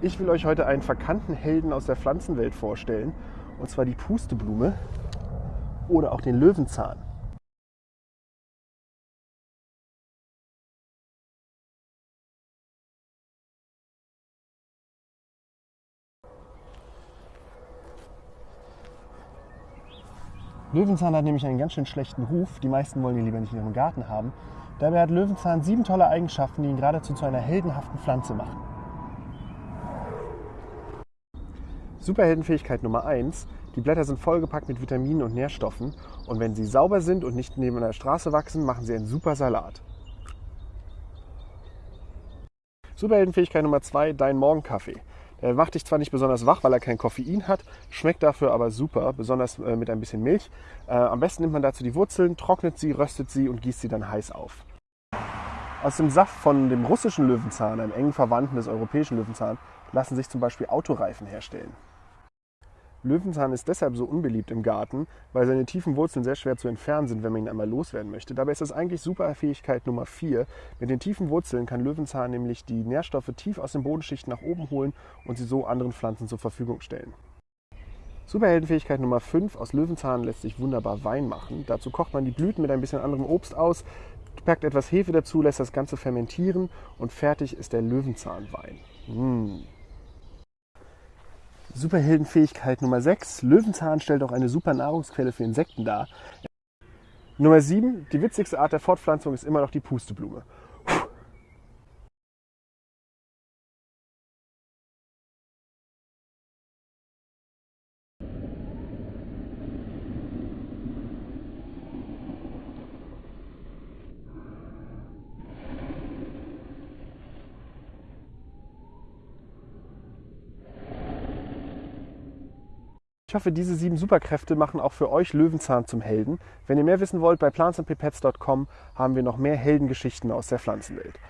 Ich will euch heute einen verkannten Helden aus der Pflanzenwelt vorstellen, und zwar die Pusteblume oder auch den Löwenzahn. Löwenzahn hat nämlich einen ganz schön schlechten Ruf. Die meisten wollen ihn lieber nicht in ihrem Garten haben. Dabei hat Löwenzahn sieben tolle Eigenschaften, die ihn geradezu zu einer heldenhaften Pflanze machen. Superheldenfähigkeit Nummer 1. Die Blätter sind vollgepackt mit Vitaminen und Nährstoffen und wenn sie sauber sind und nicht neben einer Straße wachsen, machen sie einen super Salat. Superheldenfähigkeit Nummer 2. Dein Morgenkaffee. Er macht dich zwar nicht besonders wach, weil er kein Koffein hat, schmeckt dafür aber super, besonders äh, mit ein bisschen Milch. Äh, am besten nimmt man dazu die Wurzeln, trocknet sie, röstet sie und gießt sie dann heiß auf. Aus dem Saft von dem russischen Löwenzahn, einem engen Verwandten des europäischen Löwenzahn, lassen sich zum Beispiel Autoreifen herstellen. Löwenzahn ist deshalb so unbeliebt im Garten, weil seine tiefen Wurzeln sehr schwer zu entfernen sind, wenn man ihn einmal loswerden möchte. Dabei ist das eigentlich Superfähigkeit Nummer 4. Mit den tiefen Wurzeln kann Löwenzahn nämlich die Nährstoffe tief aus den Bodenschichten nach oben holen und sie so anderen Pflanzen zur Verfügung stellen. Superheldenfähigkeit Nummer 5. Aus Löwenzahn lässt sich wunderbar Wein machen. Dazu kocht man die Blüten mit ein bisschen anderem Obst aus, packt etwas Hefe dazu, lässt das Ganze fermentieren und fertig ist der Löwenzahnwein. Mmh. Superheldenfähigkeit Nummer 6. Löwenzahn stellt auch eine super Nahrungsquelle für Insekten dar. Nummer 7. Die witzigste Art der Fortpflanzung ist immer noch die Pusteblume. Ich hoffe, diese sieben Superkräfte machen auch für euch Löwenzahn zum Helden. Wenn ihr mehr wissen wollt, bei plantsandpipettes.com haben wir noch mehr Heldengeschichten aus der Pflanzenwelt.